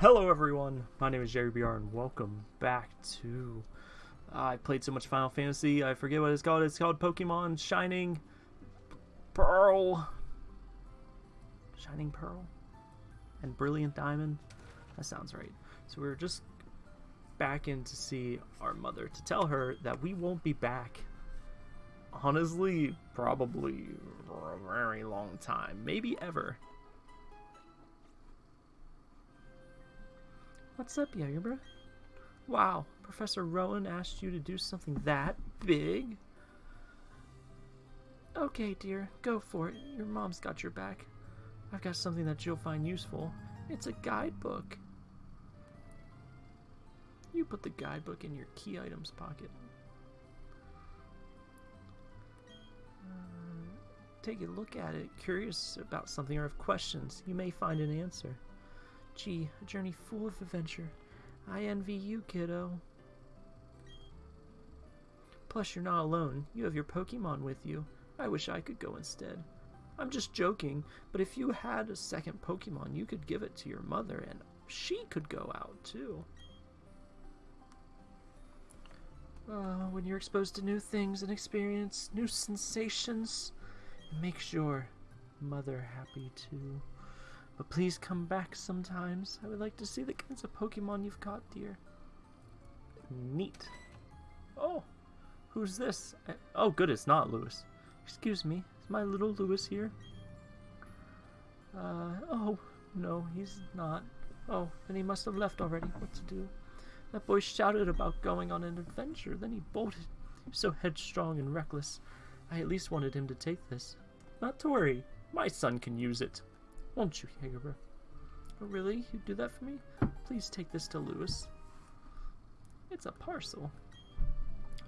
Hello everyone, my name is Jerry BR and welcome back to... I played so much Final Fantasy, I forget what it's called. It's called Pokemon Shining Pearl. Shining Pearl? And Brilliant Diamond? That sounds right. So we're just back in to see our mother to tell her that we won't be back. Honestly, probably for a very long time. Maybe ever. What's up, Jagerbra? Wow, Professor Rowan asked you to do something that big? Okay, dear, go for it. Your mom's got your back. I've got something that you'll find useful. It's a guidebook. You put the guidebook in your key items pocket. Uh, take a look at it. Curious about something or have questions, you may find an answer. Gee, a journey full of adventure. I envy you, kiddo. Plus, you're not alone. You have your Pokemon with you. I wish I could go instead. I'm just joking, but if you had a second Pokemon, you could give it to your mother, and she could go out, too. Uh, when you're exposed to new things and experience new sensations, make your mother happy, too. But please come back sometimes. I would like to see the kinds of Pokemon you've caught, dear. Neat. Oh, who's this? Oh, good, it's not Lewis. Excuse me, is my little Lewis here? Uh, oh, no, he's not. Oh, then he must have left already. What to do? That boy shouted about going on an adventure, then he bolted. He was so headstrong and reckless. I at least wanted him to take this. Not to worry, my son can use it. Won't you, Jagerbra? Oh, really? You'd do that for me? Please take this to Lewis. It's a parcel.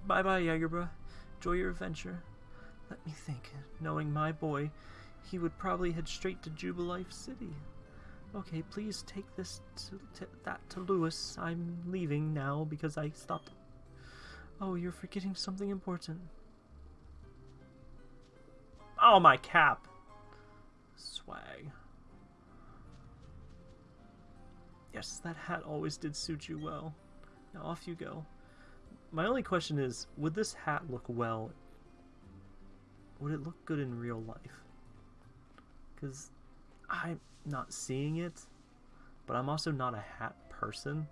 Bye-bye, Jagerbra. Enjoy your adventure. Let me think. Knowing my boy, he would probably head straight to Jubilife City. Okay, please take this to, to, that to Lewis. I'm leaving now because I stopped. Oh, you're forgetting something important. Oh, my cap. Swag. Yes, that hat always did suit you well. Now off you go. My only question is, would this hat look well? Would it look good in real life? Because I'm not seeing it, but I'm also not a hat person.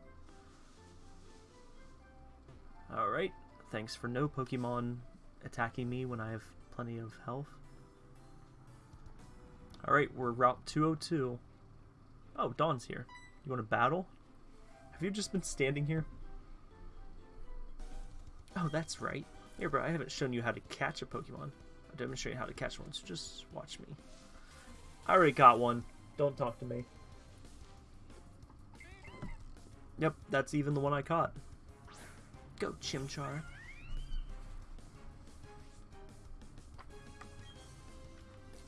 Alright, thanks for no Pokemon attacking me when I have plenty of health. Alright, we're Route 202. Oh, Dawn's here. You want to battle? Have you just been standing here? Oh, that's right. Here, bro, I haven't shown you how to catch a Pokemon. I'll demonstrate how to catch one, so just watch me. I already got one. Don't talk to me. Yep, that's even the one I caught. Go, Chimchar.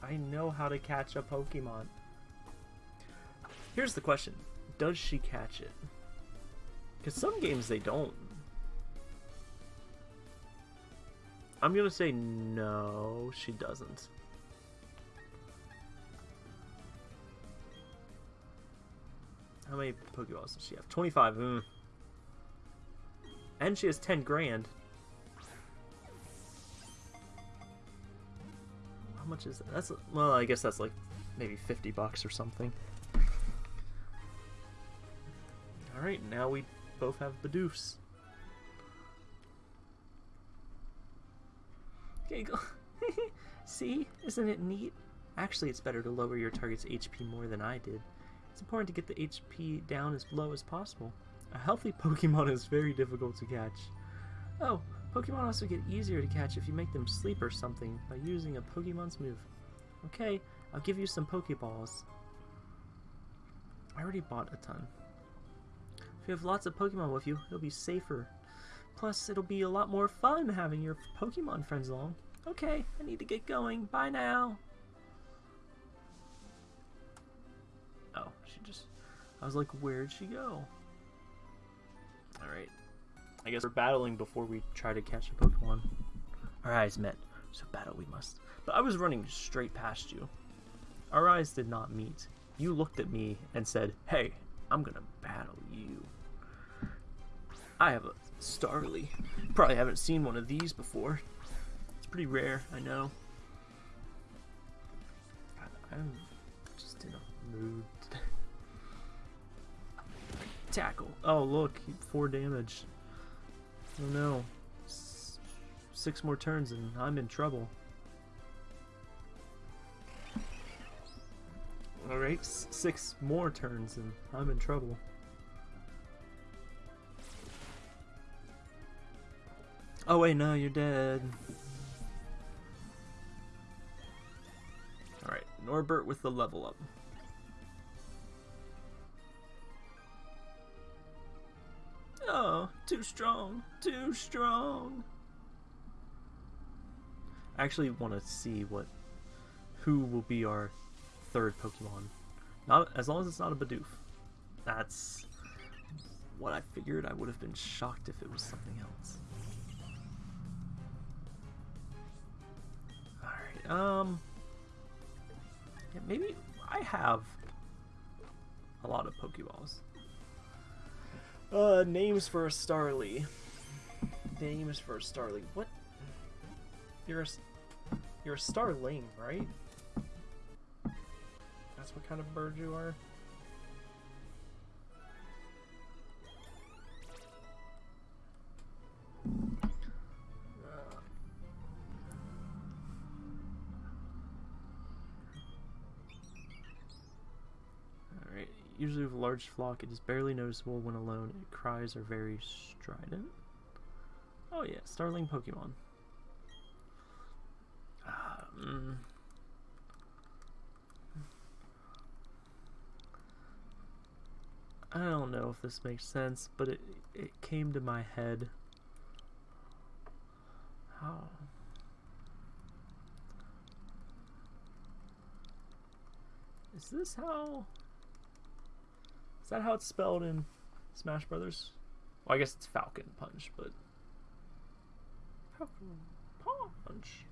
I know how to catch a Pokemon. Here's the question does she catch it? Because some games they don't. I'm gonna say no, she doesn't. How many Pokeballs does she have? 25. Mm. And she has 10 grand. How much is that? That's well, I guess that's like maybe 50 bucks or something. Alright, now we both have Bidoofs. Okay, go. See? Isn't it neat? Actually, it's better to lower your target's HP more than I did. It's important to get the HP down as low as possible. A healthy Pokemon is very difficult to catch. Oh, Pokemon also get easier to catch if you make them sleep or something by using a Pokemon's move. Okay, I'll give you some Pokeballs. I already bought a ton. If you have lots of Pokemon with you, it'll be safer. Plus, it'll be a lot more fun having your Pokemon friends along. Okay, I need to get going. Bye now. Oh, she just... I was like, where'd she go? Alright. I guess we're battling before we try to catch a Pokemon. Our eyes met, so battle we must. But I was running straight past you. Our eyes did not meet. You looked at me and said, hey, I'm gonna battle you. I have a Starly. Probably haven't seen one of these before. It's pretty rare, I know. I'm just in a mood today. Tackle. Oh, look, four damage. Oh no. S six more turns and I'm in trouble. Alright, six more turns and I'm in trouble. Oh wait, no, you're dead. Alright, Norbert with the level up. Oh, too strong, too strong. I actually want to see what, who will be our third Pokemon. Not as long as it's not a Bidoof. That's what I figured. I would have been shocked if it was something else. Alright, um... Yeah, maybe I have a lot of Pokeballs. Uh, names for a Starly. Names for a Starly. What? You're a, you're a Starling, right? That's what kind of bird you are? Usually with a large flock, it is barely noticeable when alone. Its cries are very strident. Oh yeah, Starling Pokemon. Um, I don't know if this makes sense, but it it came to my head. How? Is this how? Is that how it's spelled in Smash Brothers? Well, I guess it's Falcon Punch, but Falcon Punch.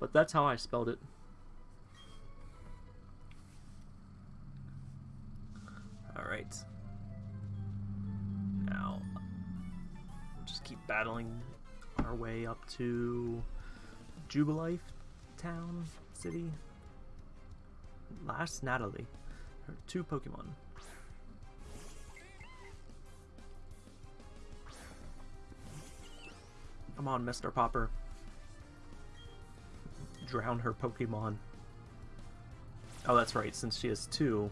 But that's how I spelled it. Battling our way up to Jubilife Town City. Last Natalie. Her two Pokemon. Come on, Mr. Popper. Drown her Pokemon. Oh, that's right. Since she has two,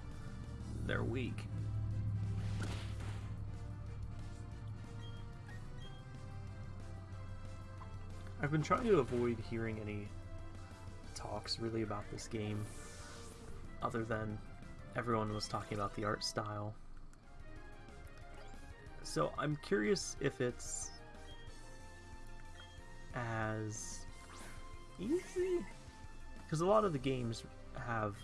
they're weak. I've been trying to avoid hearing any talks really about this game other than everyone was talking about the art style. So I'm curious if it's as easy because a lot of the games have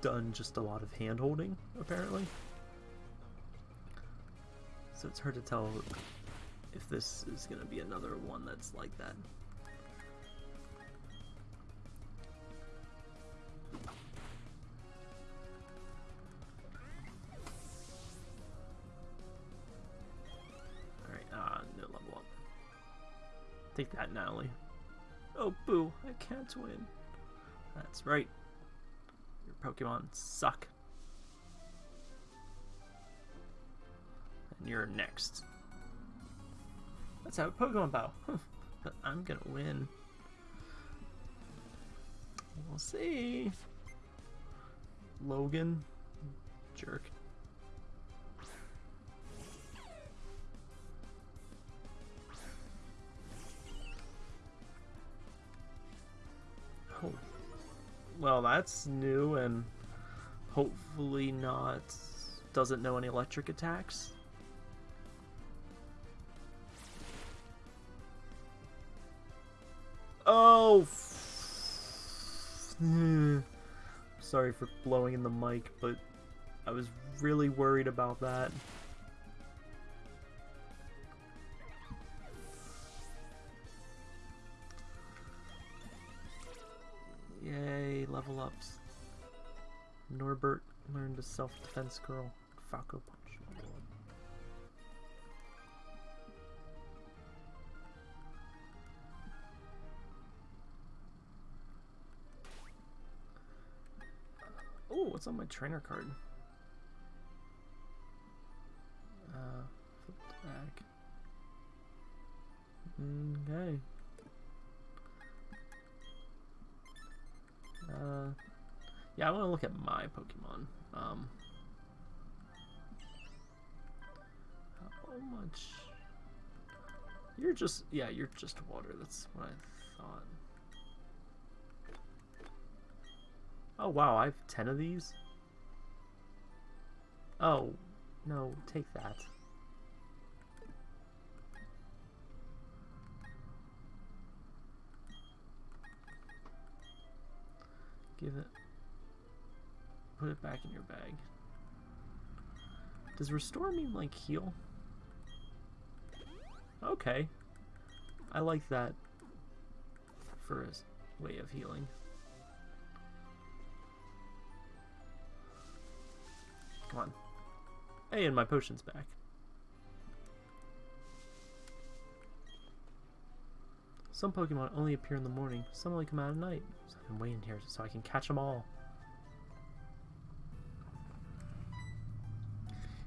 done just a lot of hand holding apparently so it's hard to tell if this is going to be another one that's like that. Alright, ah, uh, no level up. Take that, Natalie. Oh, boo, I can't win. That's right. Your Pokemon suck. And you're next. Let's have a Pokemon battle. but I'm gonna win. We'll see. Logan. Jerk. Oh. Well, that's new and hopefully not doesn't know any electric attacks. Oh! Hmm. Sorry for blowing in the mic, but I was really worried about that. Yay, level ups. Norbert learned a self-defense girl. Falco. What's on my trainer card? Uh, back. Okay. Uh, yeah, I want to look at my Pokemon. Um, how much? You're just, yeah, you're just water. That's what I thought. Oh, wow, I have 10 of these? Oh, no, take that. Give it. Put it back in your bag. Does restore mean like heal? Okay. I like that for a way of healing. Hey, and my potion's back. Some Pokemon only appear in the morning, some only come out at night. So I've been waiting here so I can catch them all.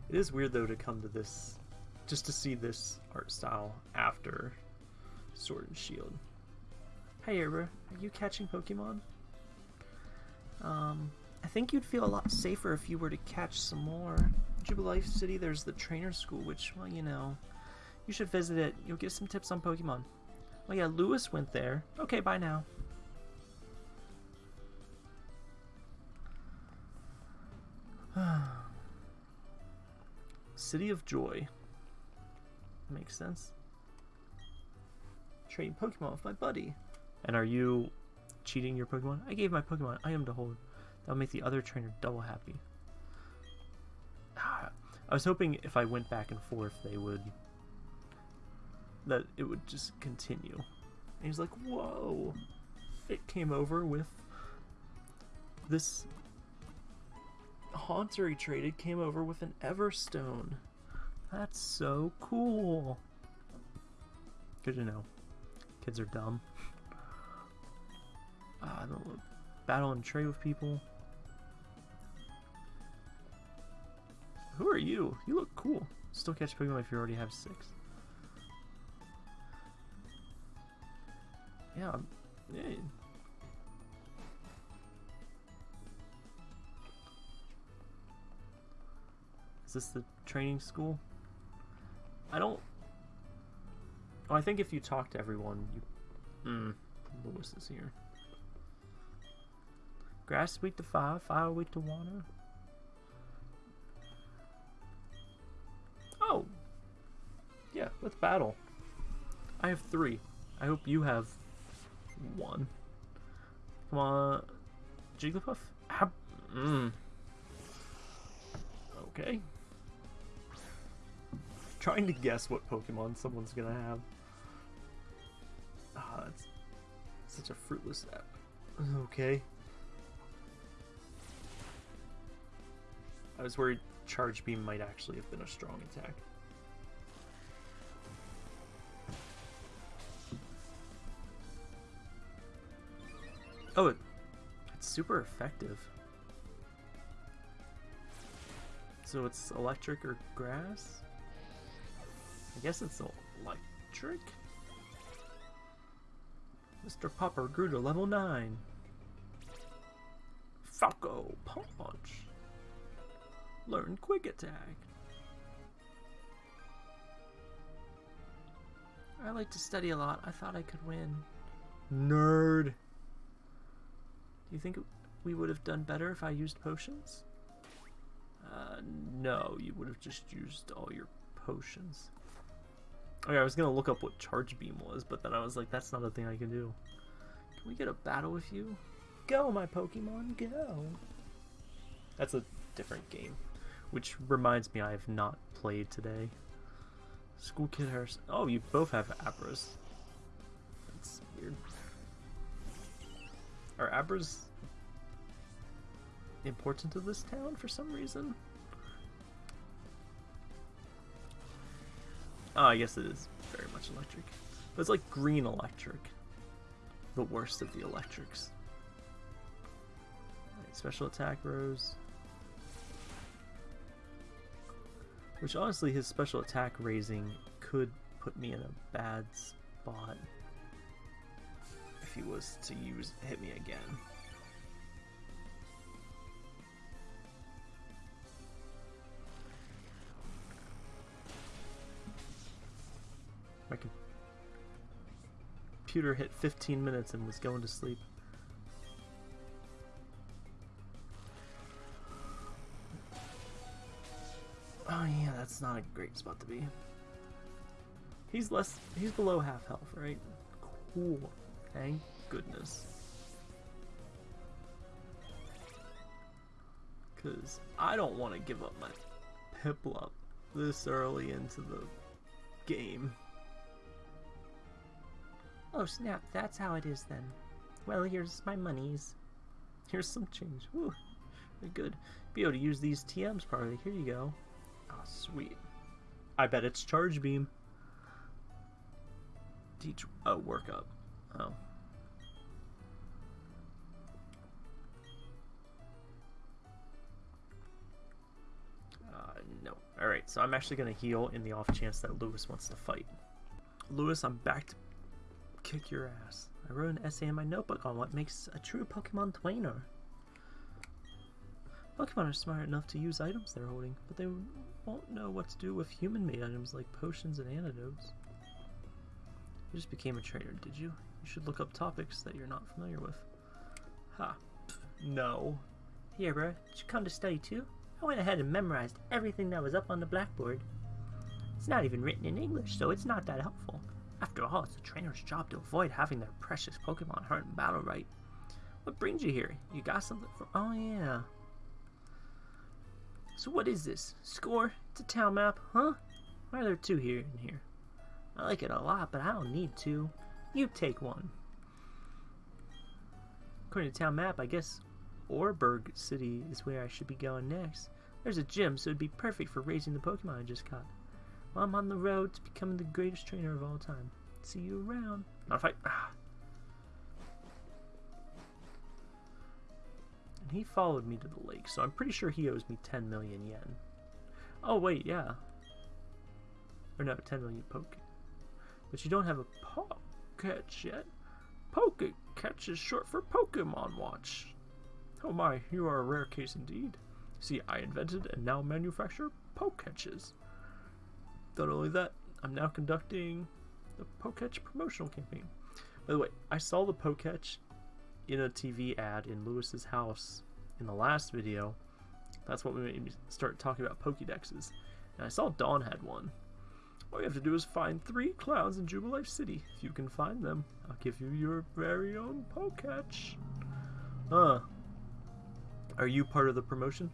It is weird though to come to this, just to see this art style after Sword and Shield. Hey Erba, are you catching Pokemon? Um, I think you'd feel a lot safer if you were to catch some more. Jubilife City, there's the trainer school, which, well, you know, you should visit it. You'll get some tips on Pokemon. Oh yeah, Lewis went there. Okay, bye now. City of Joy. Makes sense. Trading Pokemon with my buddy. And are you cheating your Pokemon? I gave my Pokemon item to hold. That'll make the other trainer double happy. I was hoping if I went back and forth, they would... That it would just continue. And he's like, whoa! It came over with this Haunter he traded came over with an Everstone. That's so cool. Good to know. Kids are dumb. Uh, I don't battle and trade with people. Are you? You look cool. Still catch Pokemon if you already have six. Yeah, yeah. Is this the training school? I don't... Oh, I think if you talk to everyone, you... Hmm. Lewis is here. Grass weak to fire, fire weak to water. Let's battle. I have three. I hope you have one. Come on. Jigglypuff? Mm. Okay. Trying to guess what Pokemon someone's gonna have. Ah, that's such a fruitless step. Okay. I was worried Charge Beam might actually have been a strong attack. Oh, it, it's super effective. So it's electric or grass? I guess it's electric? Mr. Popper grew to level 9. Falco Punch. Learn Quick Attack. I like to study a lot. I thought I could win. Nerd. Do you think we would have done better if I used potions? Uh, no, you would have just used all your potions. Okay, I was gonna look up what Charge Beam was, but then I was like, that's not a thing I can do. Can we get a battle with you? Go, my Pokemon, go! That's a different game. Which reminds me, I have not played today. School Kid Harris. Oh, you both have Abras. That's weird. Are Abras important to this town for some reason? Oh, I guess it is very much electric. But it's like green electric. The worst of the electrics. Special attack rose. Which honestly, his special attack raising could put me in a bad spot he was to use hit me again. My computer hit 15 minutes and was going to sleep. Oh yeah, that's not a great spot to be. He's less, he's below half health, right? Cool. Thank goodness. Because I don't want to give up my Piplup this early into the game. Oh snap, that's how it is then. Well, here's my monies. Here's some change. Very good. Be able to use these TMs probably. Here you go. Oh, sweet. I bet it's Charge Beam. Teach. Oh, work up. Oh. Alright, so I'm actually going to heal in the off chance that Lewis wants to fight. Lewis, I'm back to kick your ass. I wrote an essay in my notebook on what makes a true Pokemon trainer. Pokemon are smart enough to use items they're holding, but they won't know what to do with human-made items like potions and antidotes. You just became a trainer, did you? You should look up topics that you're not familiar with. Ha. No. Here, bro. Did you come to study too? I went ahead and memorized everything that was up on the blackboard. It's not even written in English, so it's not that helpful. After all, it's a trainer's job to avoid having their precious Pokemon hurt in battle, right? What brings you here? You got something for- Oh, yeah. So what is this? Score? It's a town map, huh? Why are there two here and here? I like it a lot, but I don't need two. You take one. According to town map, I guess Oreburgh City is where I should be going next. There's a gym, so it'd be perfect for raising the Pokemon I just caught. Well, I'm on the road to becoming the greatest trainer of all time. See you around. Not fight. Ah. And he followed me to the lake, so I'm pretty sure he owes me 10 million yen. Oh, wait, yeah. Or no, 10 million poke. But you don't have a Poketch yet. Poke catch is short for Pokemon Watch. Oh my, you are a rare case indeed. See, I invented and now manufacture Poketches. Not only that, I'm now conducting the Poketch promotional campaign. By the way, I saw the Poketch in a TV ad in Lewis's house in the last video. That's what made me start talking about Pokedexes. And I saw Dawn had one. All you have to do is find three clowns in Jubilife City. If you can find them, I'll give you your very own Poketch. Huh. Are you part of the promotion?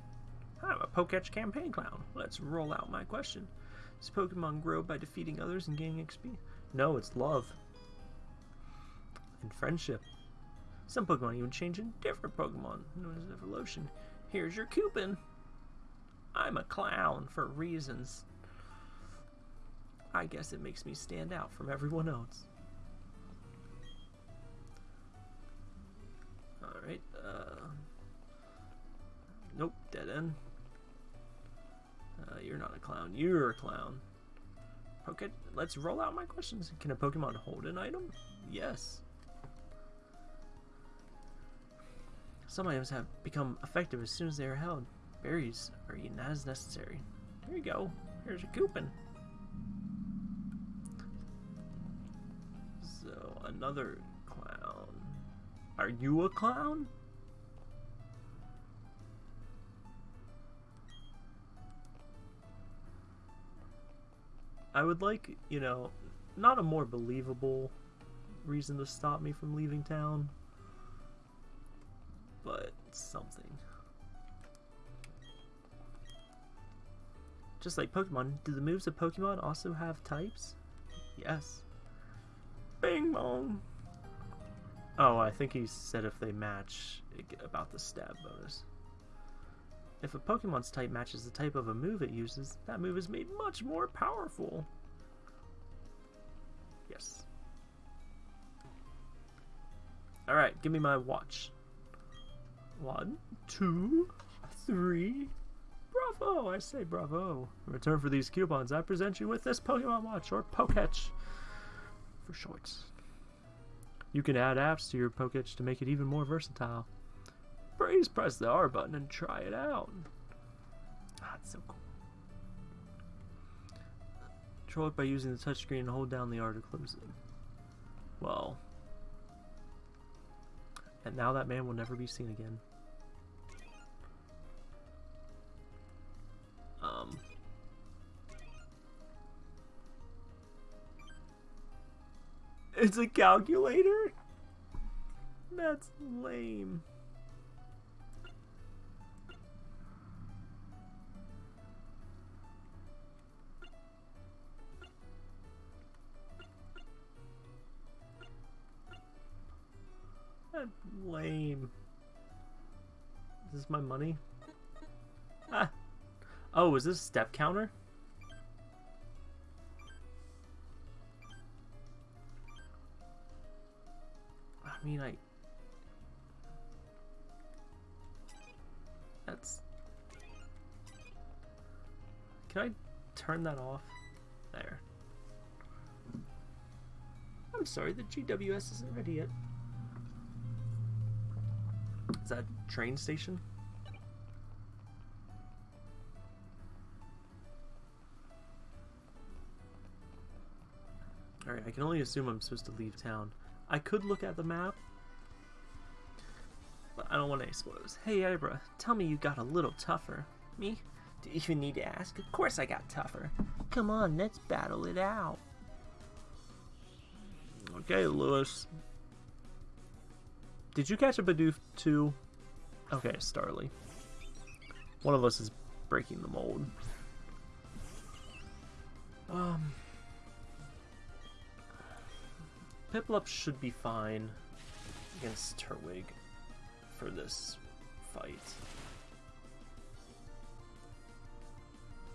I'm a Poketch campaign clown. Let's roll out my question. Does Pokemon grow by defeating others and gaining XP? No, it's love. And friendship. Some Pokemon even change into different Pokemon, known as evolution. Here's your coupon. I'm a clown for reasons. I guess it makes me stand out from everyone else. Alright, uh... Nope, dead end. Uh, you're not a clown. You're a clown. Okay, let's roll out my questions. Can a Pokemon hold an item? Yes. Some items have become effective as soon as they are held. Berries are eaten as necessary. Here you go. Here's your coupon. So, another clown. Are you a clown? I would like, you know, not a more believable reason to stop me from leaving town, but something. Just like Pokemon, do the moves of Pokemon also have types? Yes. Bing bong! Oh, I think he said if they match about the stab bonus. If a Pokemon's type matches the type of a move it uses, that move is made much more powerful. Yes. Alright, give me my watch. One, two, three. Bravo! I say bravo. In return for these coupons, I present you with this Pokemon Watch, or Poketch for shorts. You can add apps to your Poketch to make it even more versatile. Please press the R button and try it out. Ah, it's so cool. Control it by using the touchscreen and hold down the R to close it. Well. And now that man will never be seen again. Um. It's a calculator? That's lame. Lame. Is this my money? Ah. Oh, is this step counter? I mean, I... That's... Can I turn that off? There. I'm sorry, the GWS isn't ready yet. Is that train station? Alright, I can only assume I'm supposed to leave town. I could look at the map, but I don't want any spoilers. Hey, Ibra, tell me you got a little tougher. Me? Do you even need to ask? Of course I got tougher. Come on, let's battle it out. Okay, Lewis. Did you catch a Bidoof too? Okay, Starly. One of us is breaking the mold. Um, Piplup should be fine against Turtwig for this fight.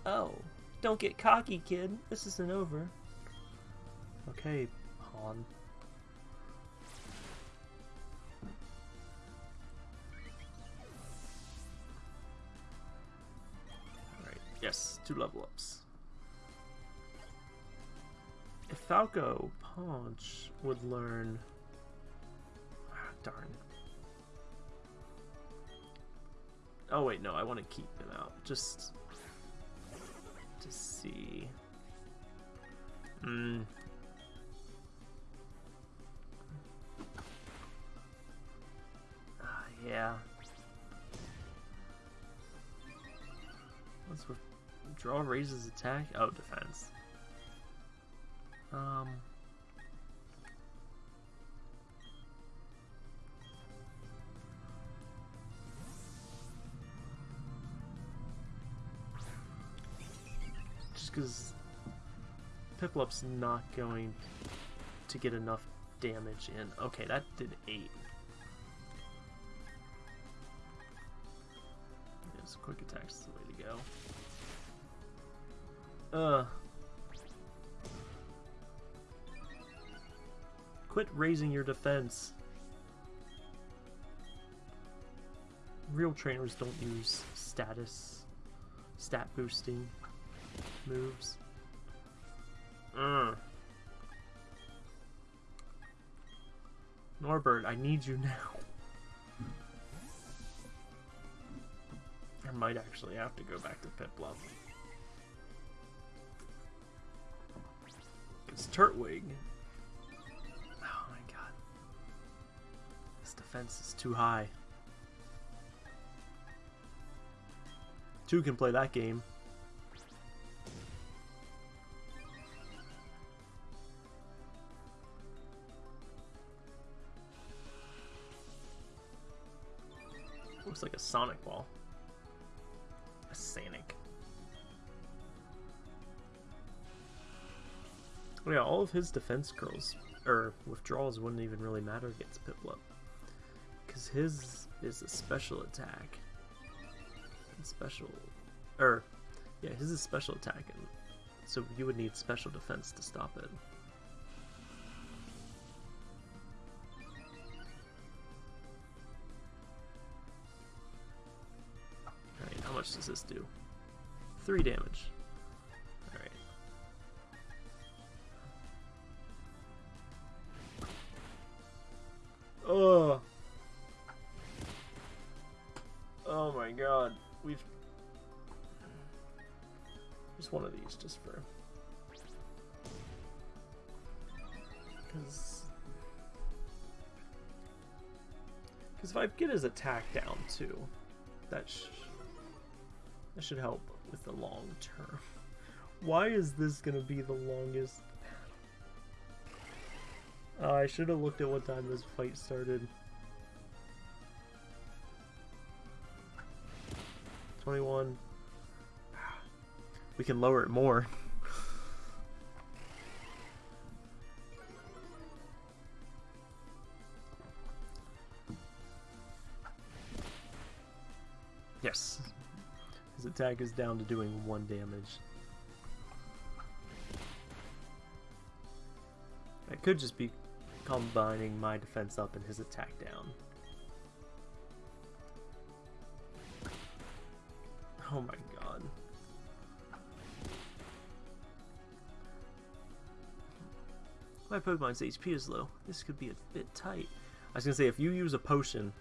Oh, don't get cocky, kid. This isn't over. Okay, Han. Two level ups. If Falco Punch would learn... Ah, darn. Oh wait, no, I want to keep him out. Just to see. Hmm. Ah, yeah. Let's withdraw raises attack. Oh, defense. Um. Just because Piplup's not going to get enough damage in. Okay, that did 8. Yes, quick attacks Uh. Quit raising your defense. Real trainers don't use status, stat boosting moves. Uh. Norbert, I need you now. I might actually have to go back to Piplup. It's Turtwig. Oh my god. This defense is too high. Two can play that game. Looks like a Sonic ball. A Sanic. Yeah, all of his defense curls, or withdrawals wouldn't even really matter against Piplup. Because his is a special attack. And special, or, yeah, his is special attack, and so you would need special defense to stop it. Alright, how much does this do? Three damage. Just one of these just for because because if I get his attack down too, that sh that should help with the long term. Why is this gonna be the longest uh, I should have looked at what time this fight started. 21. We can lower it more. yes. His attack is down to doing one damage. I could just be combining my defense up and his attack down. Oh my My Pokemon's HP is low. This could be a bit tight. I was gonna say, if you use a potion,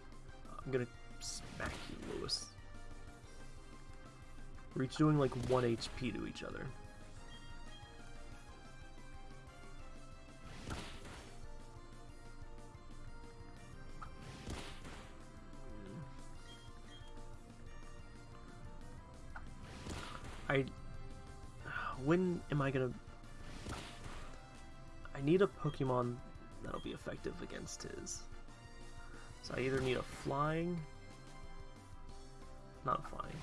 I'm gonna smack you, Lewis. We're each doing like 1 HP to each other. I... When am I gonna... I need a Pokemon that'll be effective against his. So I either need a flying... Not flying,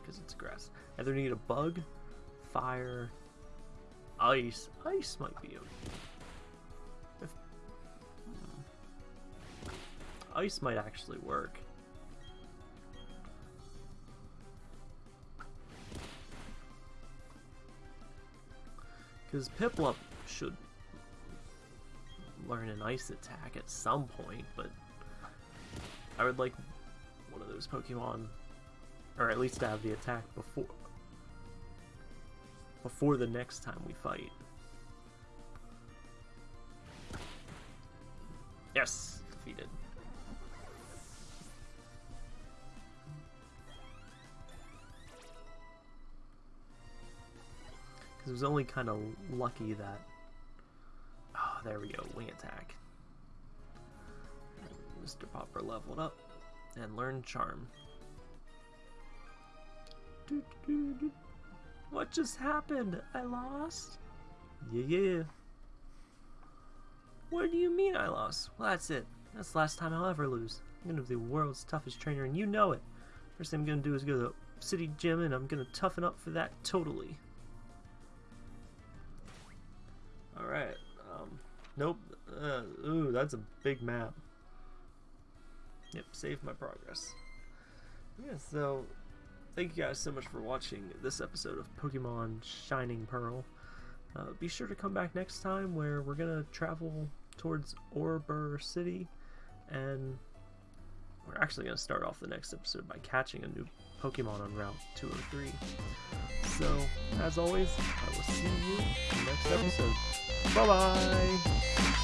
because it's grass. I either need a bug, fire, ice. Ice might be okay. Hmm. Ice might actually work. Because Piplup should learn an ice attack at some point, but I would like one of those Pokemon, or at least to have the attack before before the next time we fight. Yes, defeated. Because it was only kind of lucky that... There we go, wing attack. And Mr. Popper leveled up and learned Charm. What just happened? I lost? Yeah, yeah. What do you mean I lost? Well, that's it. That's the last time I'll ever lose. I'm gonna be the world's toughest trainer, and you know it. First thing I'm gonna do is go to the city gym, and I'm gonna toughen up for that totally. Nope, uh, ooh, that's a big map. Yep, save my progress. Yeah, so, thank you guys so much for watching this episode of Pokemon Shining Pearl. Uh, be sure to come back next time where we're gonna travel towards Oreburgh City, and we're actually gonna start off the next episode by catching a new Pokemon on Route 203. So, as always, I will see you next episode. Bye bye!